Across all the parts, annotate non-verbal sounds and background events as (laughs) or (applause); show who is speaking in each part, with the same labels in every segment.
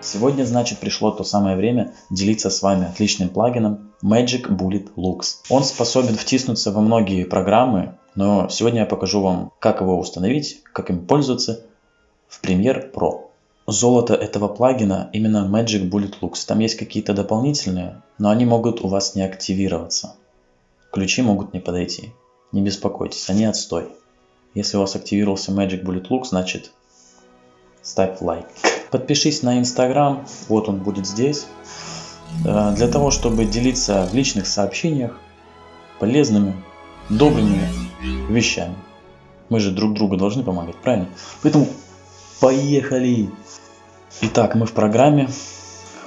Speaker 1: Сегодня, значит, пришло то самое время делиться с вами отличным плагином Magic Bullet Looks. Он способен втиснуться во многие программы, но сегодня я покажу вам, как его установить, как им пользоваться в Premiere Pro. Золото этого плагина именно Magic Bullet Looks. Там есть какие-то дополнительные, но они могут у вас не активироваться. Ключи могут не подойти. Не беспокойтесь, они отстой. Если у вас активировался Magic Bullet Look, значит ставь лайк. Подпишись на Instagram, вот он будет здесь, э, для того, чтобы делиться в личных сообщениях полезными, добрыми вещами. Мы же друг другу должны помогать, правильно? Поэтому поехали! Итак, мы в программе.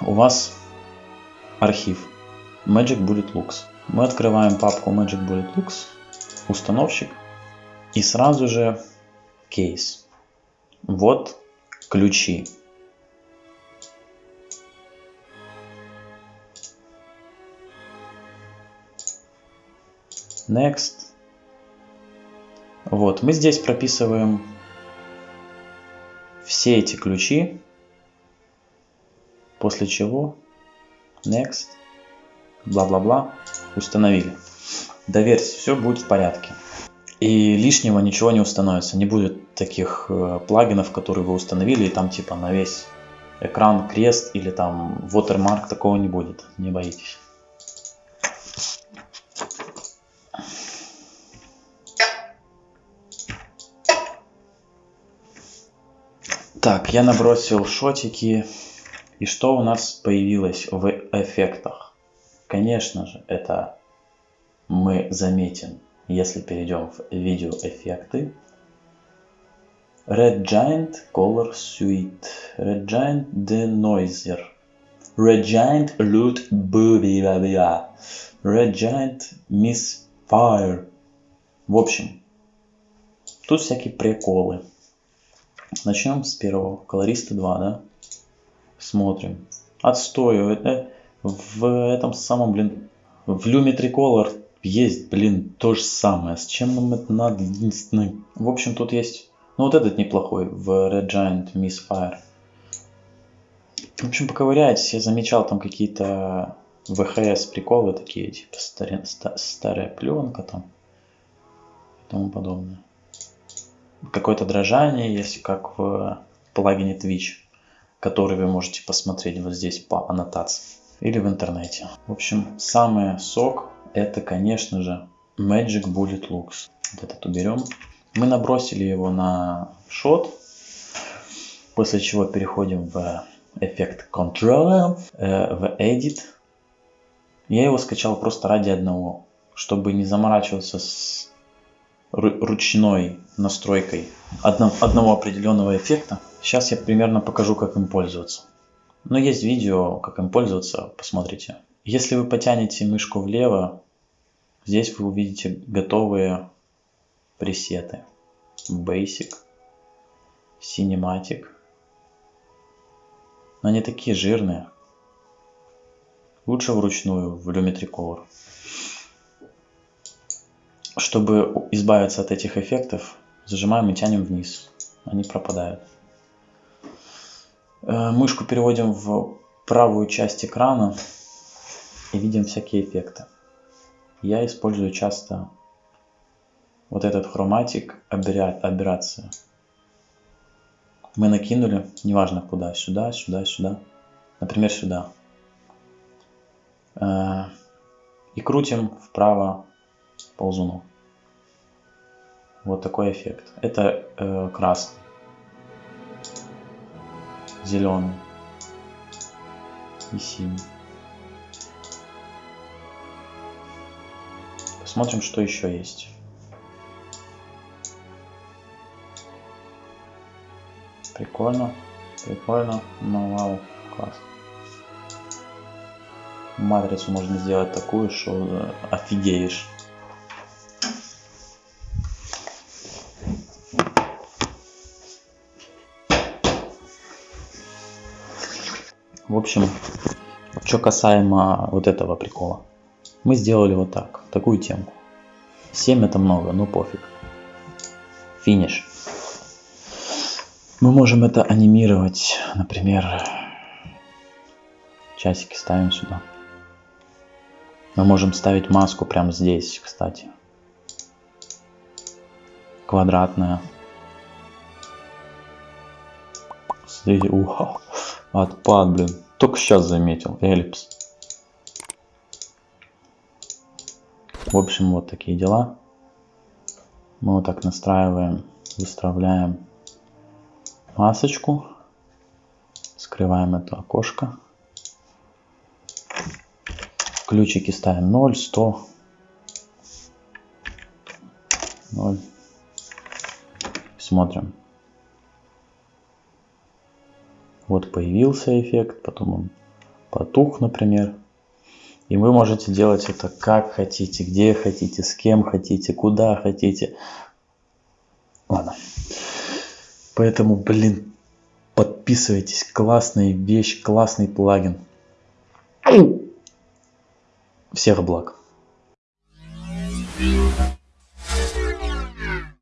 Speaker 1: У вас архив Magic Bullet Looks. Мы открываем папку Magic Bullet Looks, установщик и сразу же кейс. Вот ключи. Next. Вот, мы здесь прописываем все эти ключи, после чего Next, бла-бла-бла, установили. Доверьтесь, все будет в порядке. И лишнего ничего не установится. Не будет таких э, плагинов, которые вы установили, и там типа на весь экран крест или там watermark такого не будет. Не боитесь. Так, я набросил шотики. И что у нас появилось в эффектах? Конечно же, это мы заметим, если перейдем в видео эффекты. Red Giant Color Suite. Red Giant Denoiser. Red Giant Loot Bubia. Red Giant Misfire. В общем, тут всякие приколы. Начнем с первого. Колориста 2, да? Смотрим. Отстою. Это в этом самом, блин, в Lumetri Color есть, блин, то же самое. С чем нам это надо? Единственное. В общем, тут есть... Ну, вот этот неплохой в Red Giant Misfire. В общем, поковыряйтесь. Я замечал там какие-то ВХС приколы такие, типа старе, старая пленка там и тому подобное какое-то дрожание есть, как в плагине Twitch, который вы можете посмотреть вот здесь по аннотации или в интернете. В общем, самый сок это, конечно же, Magic Bullet Looks. Вот этот уберем. Мы набросили его на шот, после чего переходим в эффект Control, э, в Edit. Я его скачал просто ради одного, чтобы не заморачиваться с ручной настройкой одного, одного определенного эффекта. Сейчас я примерно покажу, как им пользоваться. Но есть видео, как им пользоваться, посмотрите. Если вы потянете мышку влево, здесь вы увидите готовые пресеты. Basic, Cinematic. Но они такие жирные. Лучше вручную в Lumetri Color. Чтобы избавиться от этих эффектов, зажимаем и тянем вниз. Они пропадают. Э, мышку переводим в правую часть экрана и видим всякие эффекты. Я использую часто вот этот хроматик аберрация. Мы накинули, неважно куда, сюда, сюда, сюда. Например, сюда. Э, и крутим вправо ползуну. Вот такой эффект. Это э, красный, зеленый и синий. Посмотрим, что еще есть. Прикольно, прикольно, ну вау, класс. Матрицу можно сделать такую, что офигеешь. В общем, что касаемо вот этого прикола. Мы сделали вот так, такую темку. 7 это много, но пофиг. Финиш. Мы можем это анимировать, например, часики ставим сюда. Мы можем ставить маску прямо здесь, кстати. Квадратная. Смотрите, уха, (laughs) отпад, блин. Только сейчас заметил, эллипс. В общем, вот такие дела. Мы вот так настраиваем, выставляем масочку. Скрываем это окошко. Ключики ставим 0, 100, 0. Смотрим. Вот появился эффект, потом он потух, например. И вы можете делать это как хотите, где хотите, с кем хотите, куда хотите. Ладно. Поэтому, блин, подписывайтесь. Классная вещь, классный плагин. Всех благ.